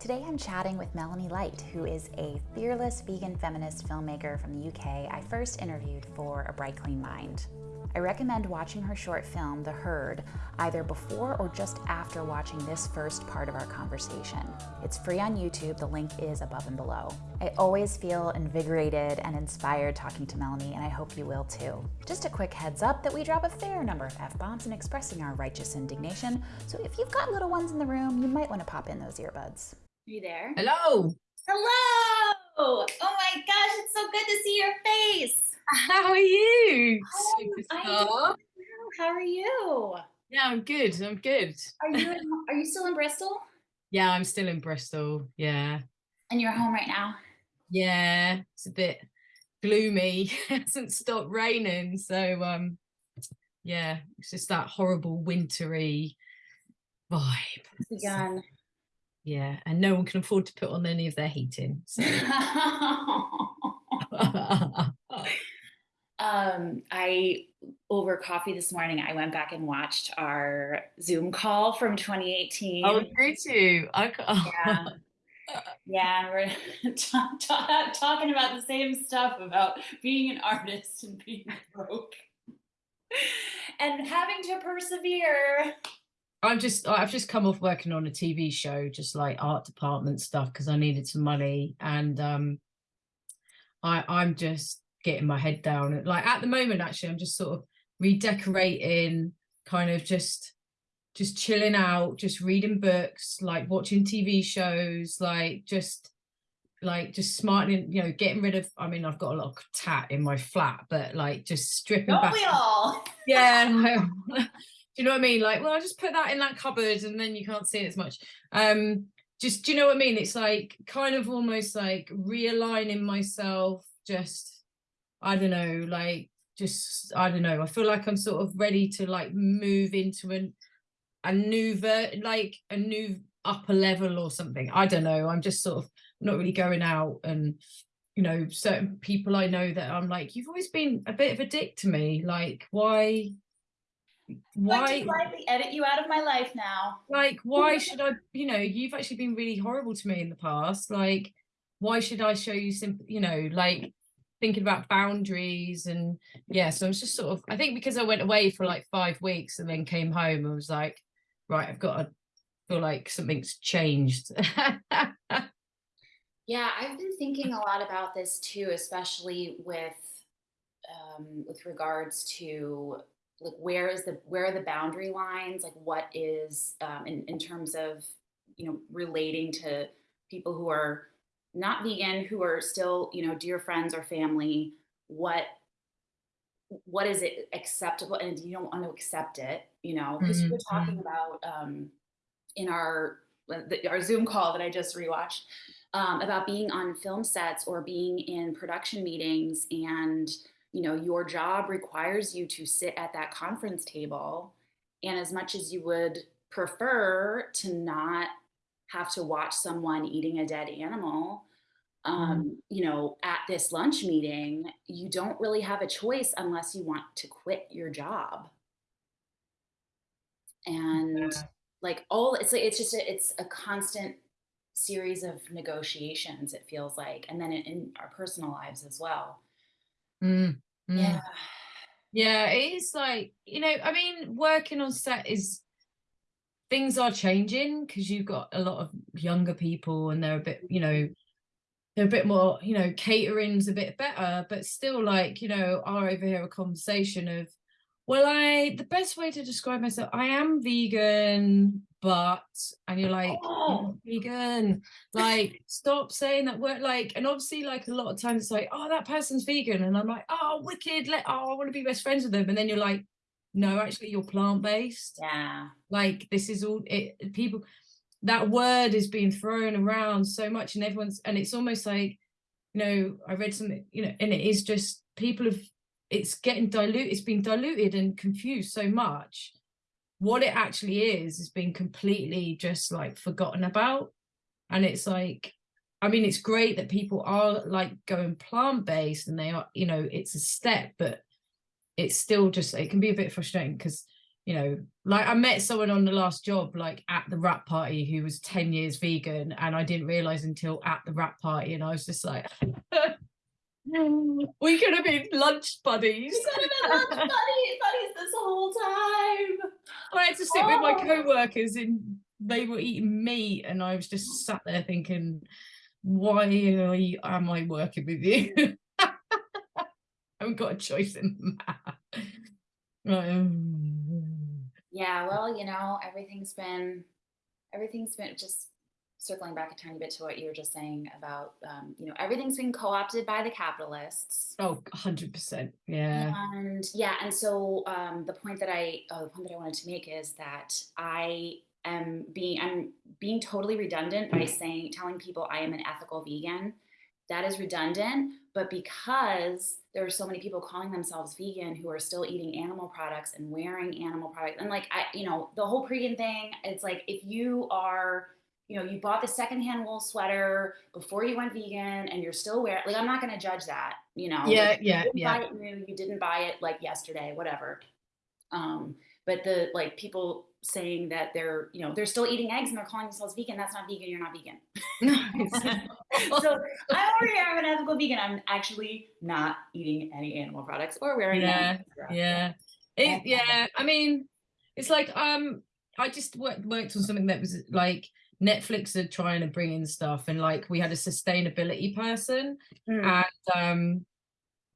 Today I'm chatting with Melanie Light, who is a fearless vegan feminist filmmaker from the UK I first interviewed for A Bright Clean Mind. I recommend watching her short film, The Herd, either before or just after watching this first part of our conversation. It's free on YouTube, the link is above and below. I always feel invigorated and inspired talking to Melanie, and I hope you will too. Just a quick heads up that we drop a fair number of F-bombs in expressing our righteous indignation, so if you've got little ones in the room, you might want to pop in those earbuds. Are you there? Hello. Hello! Oh my gosh, it's so good to see your face. How are you? Superstar. How are you? Yeah, I'm good. I'm good. Are you in, are you still in Bristol? Yeah, I'm still in Bristol. Yeah. And you're home right now? Yeah, it's a bit gloomy. it hasn't stopped raining. So um yeah, it's just that horrible wintry vibe. It's begun. Yeah, and no one can afford to put on any of their heating. So. um, I over coffee this morning, I went back and watched our Zoom call from 2018. Oh, did you? I, oh. Yeah. Yeah, we're talking about the same stuff about being an artist and being broke and having to persevere. I'm just I've just come off working on a TV show, just like art department stuff, because I needed some money, and um, I I'm just getting my head down. Like at the moment, actually, I'm just sort of redecorating, kind of just just chilling out, just reading books, like watching TV shows, like just like just smartening, you know, getting rid of. I mean, I've got a lot of tat in my flat, but like just stripping Don't back. we all? Yeah. do you know what I mean? Like, well, I just put that in that cupboard and then you can't see it as much. Um, just, do you know what I mean? It's like kind of almost like realigning myself, just, I don't know, like just, I don't know. I feel like I'm sort of ready to like move into an, a new, ver like a new upper level or something. I don't know. I'm just sort of not really going out and, you know, certain people I know that I'm like, you've always been a bit of a dick to me. Like, why, why slightly edit you out of my life now? Like why should i you know you've actually been really horrible to me in the past. Like why should i show you some you know like thinking about boundaries and yeah so i was just sort of i think because i went away for like five weeks and then came home i was like right i've got to feel like something's changed. Yeah i've been thinking a lot about this too especially with um, with regards to like where is the where are the boundary lines? Like what is um, in, in terms of you know relating to people who are not vegan who are still you know dear friends or family? What what is it acceptable and you don't want to accept it you know? Because mm-hmm. we are talking about um, in our our zoom call that i just rewatched um, about being on film sets or being in production meetings and you know your job requires you to sit at that conference table and as much as you would prefer to not have to watch someone eating a dead animal um, mm. you know at this lunch meeting you don't really have a choice unless you want to quit your job and yeah. like all it's like it's just a, it's a constant series of negotiations it feels like and then in, in our personal lives as well Mm, mm. Yeah. Yeah, it is like, you know, I mean, working on set is things are changing because you've got a lot of younger people and they're a bit, you know, they're a bit more, you know, catering's a bit better, but still like, you know, I overhear a conversation of, well, I the best way to describe myself, I am vegan, but and you're like oh. vegan. Like stop saying that word like and obviously like a lot of times it's like oh that person's vegan and i'm like oh wicked let oh i want to be best friends with them and then you're like no actually you're plant-based. Yeah. Like this is all it people that word is being thrown around so much and everyone's and it's almost like you know i read something you know and it is just people have it's getting diluted it's been diluted and confused so much what it actually is has been completely just like forgotten about and it's like i mean it's great that people are like going plant-based and they are you know it's a step but it's still just it can be a bit frustrating because you know, like I met someone on the last job, like at the wrap party, who was 10 years vegan, and I didn't realize until at the wrap party, and I was just like, we could have been lunch buddies. We could have been lunch buddies, buddies this whole time. I had to sit with my Oh. co-workers and they were eating meat and I was just sat there thinking, why am I working with you? I haven't got a choice in that. Um, Yeah, well, you know, everything's been everything's been just circling back a tiny bit to what you were just saying about um, you know, everything's been co-opted by the capitalists. oh, 100%. Yeah. And yeah, and so um, the point that I oh, the point that I wanted to make is that I am being I'm being totally redundant by saying telling people I am an ethical vegan. That is redundant, but because there are so many people calling themselves vegan who are still eating animal products and wearing animal products, and like I, you know, the whole pre thing, it's like if you are you know, you bought the secondhand wool sweater before you went vegan and you're still wearing it. like I'm not gonna judge that, you know. Yeah, like, yeah, you didn't yeah. buy it new, you didn't buy it like yesterday, whatever. Um, but the like people saying that they're, you know, they're still eating eggs and they're calling themselves vegan, that's not vegan, you're not vegan. so over here, I'm an ethical vegan. I'm actually not eating any animal products or wearing Yeah, yeah it, yeah i mean it's like um i just worked, worked on something that was like netflix are trying to bring in stuff and like we had a sustainability person Mm. and um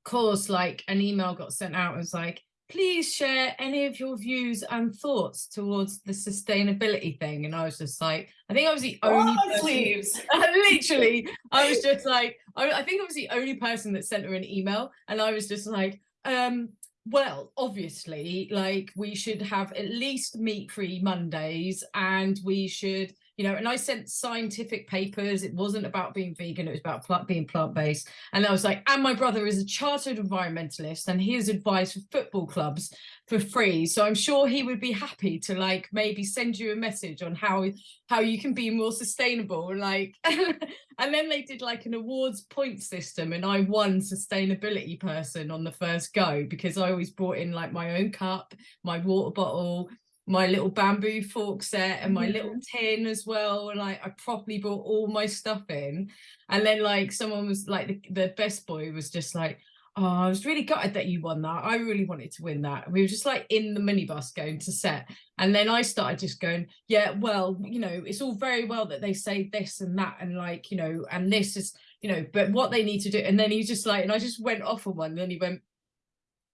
of course like an email got sent out it was like please share any of your views and thoughts towards the sustainability thing and i was just like i think i was the only my person- literally i was just like I, I think i was the only person that sent her an email and i was just like um well obviously like we should have at least meat free mondays and we should you know and i sent scientific papers. It wasn't about being vegan it was about plant, being plant-based. And i was like and my brother is a chartered environmentalist and he has advice for football clubs for free. So i'm sure he would be happy to like maybe send you a message on how how you can be more sustainable like and then they did like an awards point system and i won sustainability person on the first go because i always brought in like my own cup my water bottle my little bamboo fork set and my little tin as well and like i properly brought all my stuff in and then like someone was like the, the best boy was just like oh i was really gutted that you won that i really wanted to win that we were just like in the minibus going to set and then I started just going, yeah, well, you know, it's all very well that they say this and that, and like, you know, and this is, you know, but what they need to do. And then he just like, and I just went off on one. And then he went,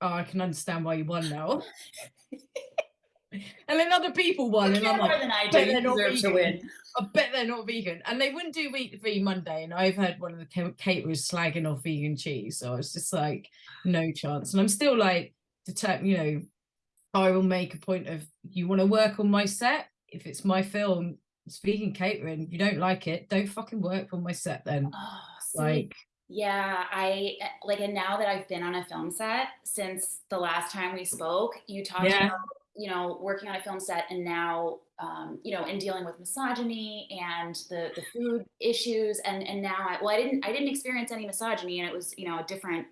oh, I can understand why you won now. and then other people won, and I'm like, than I do. "Bet they're not vegan." win. I bet they're not vegan. And they wouldn't do wheat free Monday. And I've heard one of the ca- caterers slagging off vegan cheese. So I was just like, no chance. And I'm still like, determined, you know, I will make a point of you want to work on my set. If it's my film, it's vegan catering. You don't like it, don't fucking work on my set then. Oh, Like, Yeah, I like, and now that I've been on a film set since the last time we spoke, you talked Yeah. about, you know, working on a film set and now, um, you know, in dealing with misogyny and the the food issues, and and now I well, I didn't I didn't experience any misogyny, and it was you know a different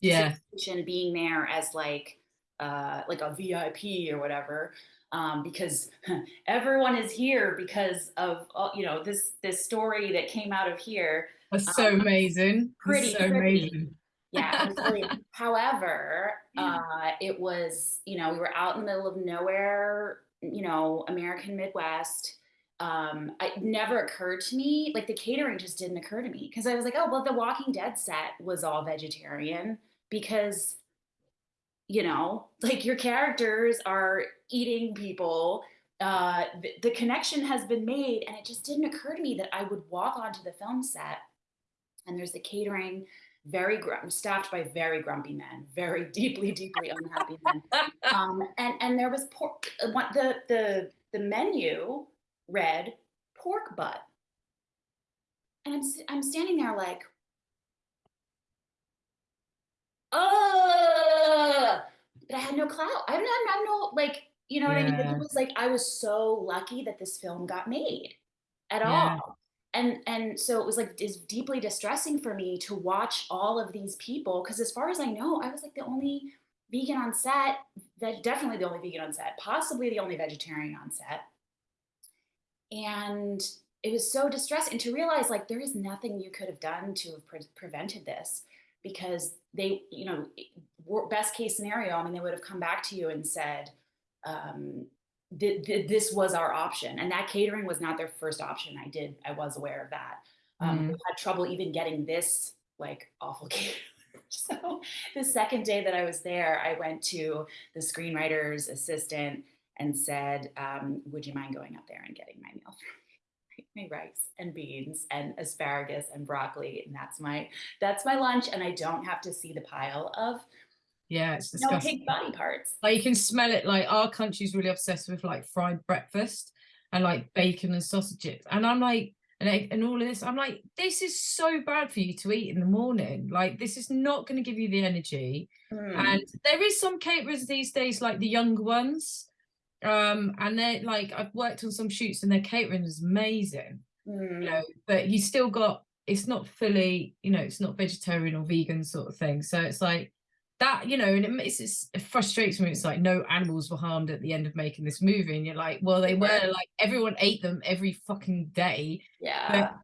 yeah, situation being there as like uh like a VIP or whatever. Um, because everyone is here because of uh, you know this this story that came out of here that's so Um, amazing. pretty That's so trippy. amazing. Yeah, it was really, however, uh, it was, you know, we were out in the middle of nowhere, you know, American Midwest. Um, it never occurred to me, like the catering just didn't occur to me because I was like, oh, well, the Walking Dead set was all vegetarian because, you know, like your characters are eating people. Uh, the, the connection has been made, and it just didn't occur to me that I would walk onto the film set and there's the catering very gr- staffed by very grumpy men very deeply deeply unhappy men. Um, and and there was pork uh, the the the menu read pork butt. And i'm I'm standing there like oh but i had no clout. I have no, I have no like you know what i mean? It was like i was so lucky that this film got made at Yeah. all and and so it was like it's deeply distressing for me to watch all of these people because as far as i know i was like the only vegan on set, veg, definitely the only vegan on set, possibly the only vegetarian on set. And it was so distressing to realize like there is nothing you could have done to have pre- prevented this because they, you know, best case scenario, I mean, they would have come back to you and said, um, th- th- this was our option. And that catering was not their first option. I did, I was aware of that. Um, Mm. Had trouble even getting this like awful catering. So the second day that I was there, I went to the screenwriter's assistant and said, um, would you mind going up there and getting my meal me? My rice and beans and asparagus and broccoli. And that's my, that's my lunch. And I don't have to see the pile of Yeah, it's disgusting. no pig body parts. Like you can smell it. Like our country's really obsessed with like fried breakfast and like bacon and sausages. And I'm like, and egg and all of this. I'm like, this is so bad for you to eat in the morning. Like this is not going to give you the energy. Mm. And there is some caterers these days, like the younger ones. Um, and they're like, I've worked on some shoots and their catering is amazing. Mm. You know, but you still got it's not fully, you know, it's not vegetarian or vegan sort of thing. So it's like that, you know, and it, makes it's, it frustrates me. It's like no animals were harmed at the end of making this movie, and you're like, well, they were like everyone ate them every fucking day. yeah.